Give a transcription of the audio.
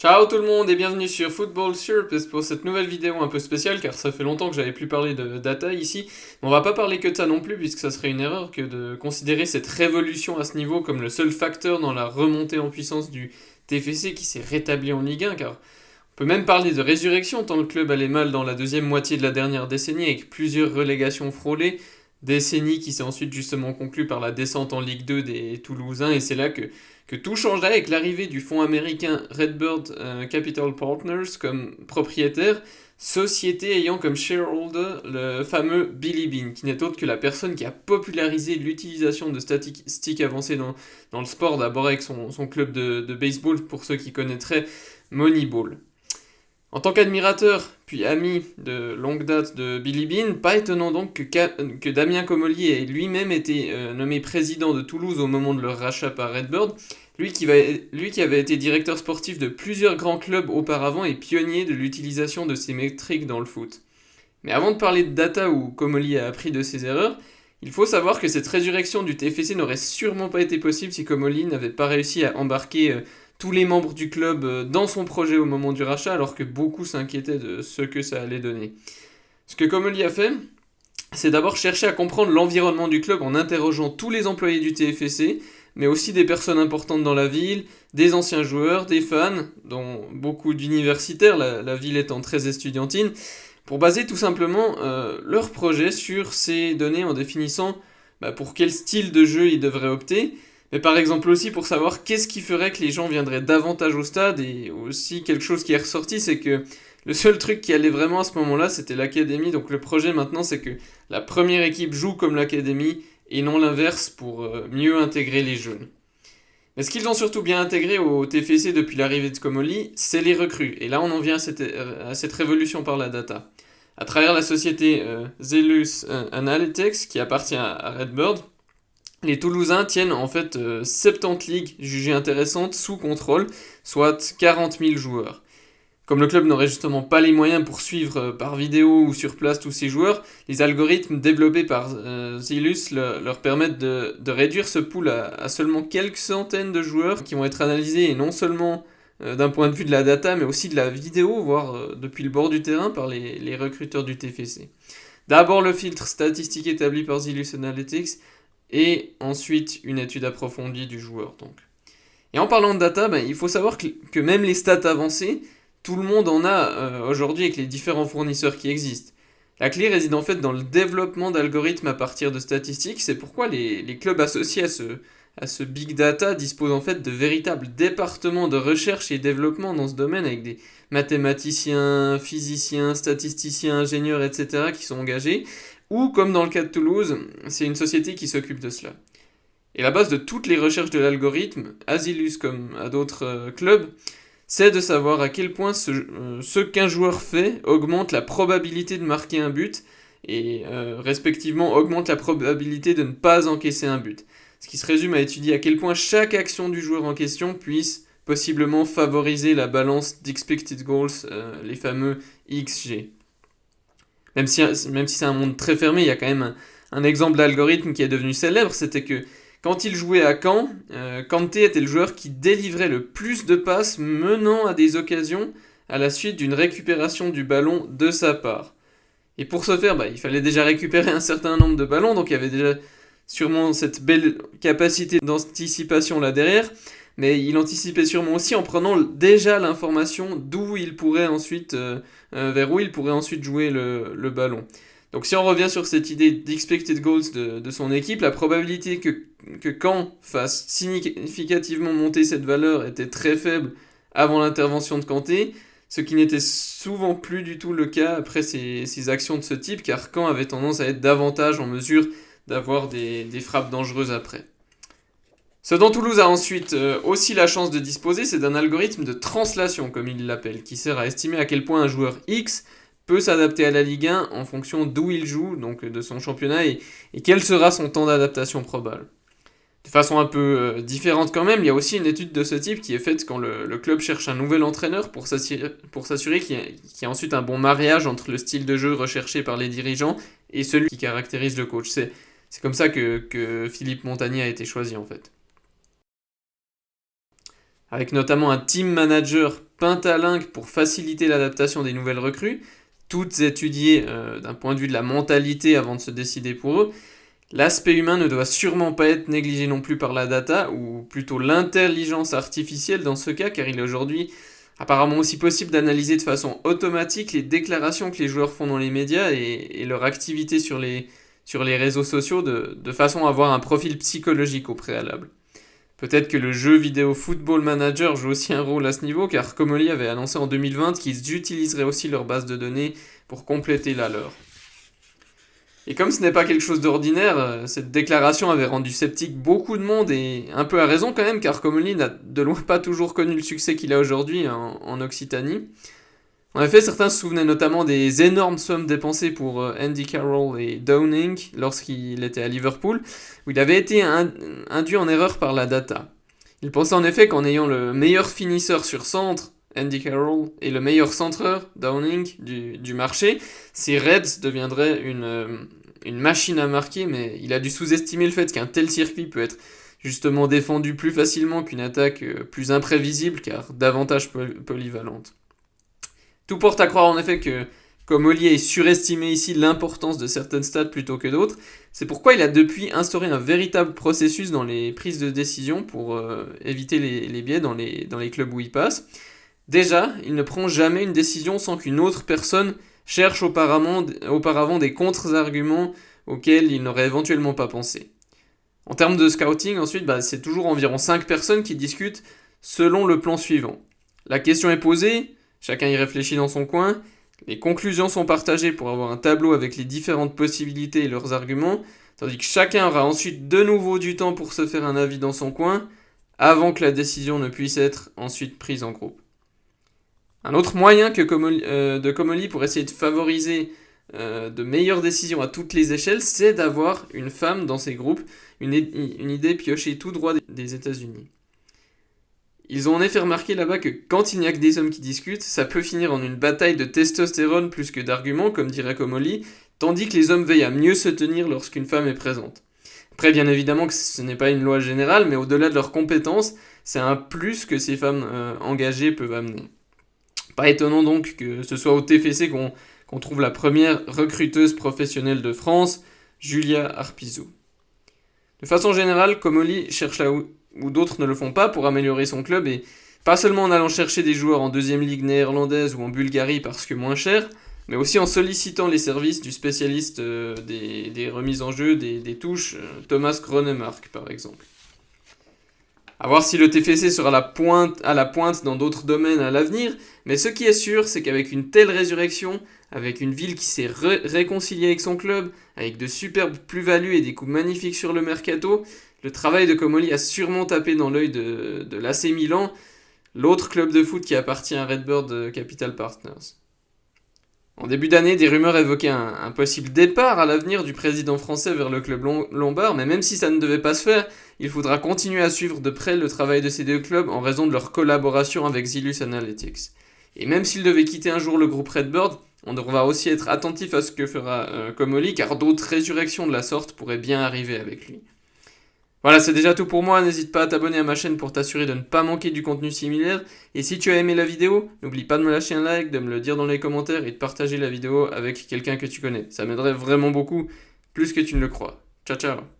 Ciao tout le monde et bienvenue sur Football Surface pour cette nouvelle vidéo un peu spéciale car ça fait longtemps que j'avais plus parlé de data ici. On va pas parler que de ça non plus puisque ça serait une erreur que de considérer cette révolution à ce niveau comme le seul facteur dans la remontée en puissance du TFC qui s'est rétabli en Ligue 1 car on peut même parler de résurrection tant le club allait mal dans la deuxième moitié de la dernière décennie avec plusieurs relégations frôlées, décennie qui s'est ensuite justement conclue par la descente en Ligue 2 des Toulousains et c'est là que que tout changerait avec l'arrivée du fonds américain Redbird euh, Capital Partners comme propriétaire, société ayant comme shareholder le fameux Billy Bean, qui n'est autre que la personne qui a popularisé l'utilisation de statistiques avancées dans, le sport, d'abord avec son, son club de, de, baseball, pour ceux qui connaîtraient Moneyball. En tant qu'admirateur, puis ami de longue date de Billy Bean, pas étonnant donc que, Damien Comolli ait lui-même été euh, nommé président de Toulouse au moment de leur rachat par Redbird, lui qui, lui qui avait été directeur sportif de plusieurs grands clubs auparavant et pionnier de l'utilisation de ces métriques dans le foot. Mais avant de parler de data où Comolli a appris de ses erreurs, il faut savoir que cette résurrection du TFC n'aurait sûrement pas été possible si Comolli n'avait pas réussi à embarquer euh, tous les membres du club euh, dans son projet au moment du rachat, alors que beaucoup s'inquiétaient de ce que ça allait donner. Ce que Comolli a fait, c'est d'abord chercher à comprendre l'environnement du club en interrogeant tous les employés du TFC, mais aussi des personnes importantes dans la ville, des anciens joueurs, des fans, dont beaucoup d'universitaires, la, ville étant très estudiantine, pour baser tout simplement euh, leur projet sur ces données en définissant bah, pour quel style de jeu ils devraient opter, mais par exemple aussi pour savoir qu'est-ce qui ferait que les gens viendraient davantage au stade, et aussi quelque chose qui est ressorti, c'est que le seul truc qui allait vraiment à ce moment-là, c'était l'académie, donc le projet maintenant, c'est que la première équipe joue comme l'académie, et non l'inverse pour euh, mieux intégrer les jeunes. Mais ce qu'ils ont surtout bien intégré au TFC depuis l'arrivée de Comoli, c'est les recrues, et là on en vient à cette, révolution par la data. À travers la société euh, Zelus Analytics, qui appartient à Redbird, les Toulousains tiennent en fait 70 euh, ligues jugées intéressantes sous contrôle, soit 40 000 joueurs. Comme le club n'aurait justement pas les moyens pour suivre euh, par vidéo ou sur place tous ces joueurs, les algorithmes développés par euh, Zilus leur permettent de, réduire ce pool à, seulement quelques centaines de joueurs qui vont être analysés et non seulement d'un point de vue de la data mais aussi de la vidéo, voire depuis le bord du terrain par les, les recruteurs du TFC. D'abord le filtre statistique établi par Zilus Analytics, et ensuite une étude approfondie du joueur. Donc. Et en parlant de data, ben, il faut savoir que, même les stats avancées, tout le monde en a euh, aujourd'hui avec les différents fournisseurs qui existent. La clé réside en fait dans le développement d'algorithmes à partir de statistiques, c'est pourquoi les, clubs associés à ce, à ce big data disposent en fait de véritables départements de recherche et développement dans ce domaine avec des mathématiciens, physiciens, statisticiens, ingénieurs, etc. qui sont engagés ou comme dans le cas de Toulouse, c'est une société qui s'occupe de cela. Et la base de toutes les recherches de l'algorithme, Asilus comme à d'autres euh, clubs, c'est de savoir à quel point ce, euh, qu'un joueur fait augmente la probabilité de marquer un but et euh, respectivement augmente la probabilité de ne pas encaisser un but. Ce qui se résume à étudier à quel point chaque action du joueur en question puisse possiblement favoriser la balance d'expected goals, les fameux XG. Même si, c'est un monde très fermé, il y a quand même un, exemple d'algorithme qui est devenu célèbre, c'était que quand il jouait à Caen, euh, Kanté était le joueur qui délivrait le plus de passes menant à des occasions à la suite d'une récupération du ballon de sa part. Et pour ce faire, bah, il fallait déjà récupérer un certain nombre de ballons, donc il y avait déjà sûrement cette belle capacité d'anticipation là derrière mais il anticipait sûrement aussi en prenant déjà l'information d'où il pourrait ensuite, euh, euh, vers où il pourrait ensuite jouer le, ballon. Donc si on revient sur cette idée d'expected goals de, son équipe, la probabilité que, que fasse significativement monter cette valeur était très faible avant l'intervention de Kanté, ce qui n'était souvent plus du tout le cas après ces, actions de ce type, car Caen avait tendance à être davantage en mesure d'avoir des frappes dangereuses après. Ce dont Toulouse a ensuite euh, aussi la chance de disposer, c'est d'un algorithme de translation, comme il l'appelle, qui sert à estimer à quel point un joueur X peut s'adapter à la Ligue 1 en fonction d'où il joue, donc de son championnat, et, quel sera son temps d'adaptation probable. De façon un peu euh, différente quand même, il y a aussi une étude de ce type qui est faite quand le, club cherche un nouvel entraîneur pour s'assurer qu'il y, a ensuite un bon mariage entre le style de jeu recherché par les dirigeants et celui qui caractérise le coach. C'est comme ça que, Philippe Montagnier a été choisi en fait avec notamment un team manager Pentalingue pour faciliter l'adaptation des nouvelles recrues, toutes étudiées euh, d'un point de vue de la mentalité avant de se décider pour eux. L'aspect humain ne doit sûrement pas être négligé non plus par la data, ou plutôt l'intelligence artificielle dans ce cas, car il est aujourd'hui apparemment aussi possible d'analyser de façon automatique les déclarations que les joueurs font dans les médias et, leur activité sur les, réseaux sociaux de façon à avoir un profil psychologique au préalable. Peut-être que le jeu vidéo Football Manager joue aussi un rôle à ce niveau, car Comoli avait annoncé en 2020 qu'ils utiliseraient aussi leur base de données pour compléter la leur. Et comme ce n'est pas quelque chose d'ordinaire, euh, cette déclaration avait rendu sceptique beaucoup de monde, et un peu à raison quand même, car Comoli n'a de loin pas toujours connu le succès qu'il a aujourd'hui en Occitanie. En effet, certains se souvenaient notamment des énormes sommes dépensées pour euh, Andy Carroll et Downing lorsqu'il était à Liverpool, où il avait été induit en erreur par la data. Il pensait en effet qu'en ayant le meilleur finisseur sur centre, Andy Carroll, et le meilleur centreur, Downing, du, marché, ces Reds deviendraient une, euh, une machine à marquer, mais il a dû sous-estimer le fait qu'un tel circuit peut être justement défendu plus facilement qu'une attaque euh, plus imprévisible car davantage polyvalente. Tout porte à croire en effet que, comme Ollier est surestimé ici l'importance de certaines stats plutôt que d'autres, c'est pourquoi il a depuis instauré un véritable processus dans les prises de décision pour euh, éviter les, biais dans les, clubs où il passe. Déjà, il ne prend jamais une décision sans qu'une autre personne cherche auparavant, auparavant des contre-arguments auxquels il n'aurait éventuellement pas pensé. En termes de scouting, ensuite, bah, c'est toujours environ 5 personnes qui discutent selon le plan suivant. La question est posée, Chacun y réfléchit dans son coin. Les conclusions sont partagées pour avoir un tableau avec les différentes possibilités et leurs arguments, tandis que chacun aura ensuite de nouveau du temps pour se faire un avis dans son coin, avant que la décision ne puisse être ensuite prise en groupe. Un autre moyen que euh, de Comoli pour essayer de favoriser euh, de meilleures décisions à toutes les échelles, c'est d'avoir une femme dans ces groupes, une, idée piochée tout droit des États-Unis. Ils ont en effet remarqué là-bas que quand il n'y a que des hommes qui discutent, ça peut finir en une bataille de testostérone plus que d'arguments, comme dirait Comoli, tandis que les hommes veillent à mieux se tenir lorsqu'une femme est présente. Après, bien évidemment que ce n'est pas une loi générale, mais au-delà de leurs compétences, c'est un plus que ces femmes euh, engagées peuvent amener. Pas étonnant donc que ce soit au TFC qu'on trouve la première recruteuse professionnelle de France, Julia Arpizou. De façon générale, Comoli cherche où ou d'autres ne le font pas pour améliorer son club et pas seulement en allant chercher des joueurs en deuxième ligue néerlandaise ou en Bulgarie parce que moins cher, mais aussi en sollicitant les services du spécialiste euh, des, remises en jeu, des, touches, euh, Thomas Gronemark par exemple. A voir si le TFC sera la pointe, à la pointe dans d'autres domaines à l'avenir, mais ce qui est sûr, c'est qu'avec une telle résurrection, avec une ville qui s'est réconciliée avec son club, avec de superbes plus-values et des coups magnifiques sur le mercato, le travail de Comoli a sûrement tapé dans l'œil de, de l'AC Milan, l'autre club de foot qui appartient à Redbird Capital Partners. En début d'année, des rumeurs évoquaient un, possible départ à l'avenir du président français vers le club lombard, mais même si ça ne devait pas se faire, il faudra continuer à suivre de près le travail de ces deux clubs en raison de leur collaboration avec Zilus Analytics. Et même s'il devait quitter un jour le groupe Redbird, on devra aussi être attentif à ce que fera euh, car d'autres résurrections de la sorte pourraient bien arriver avec lui. Voilà, c'est déjà tout pour moi. N'hésite pas à t'abonner à ma chaîne pour t'assurer de ne pas manquer du contenu similaire. Et si tu as aimé la vidéo, n'oublie pas de me lâcher un like, de me le dire dans les commentaires et de partager la vidéo avec quelqu'un que tu connais. Ça m'aiderait vraiment beaucoup, plus que tu ne le crois. Ciao ciao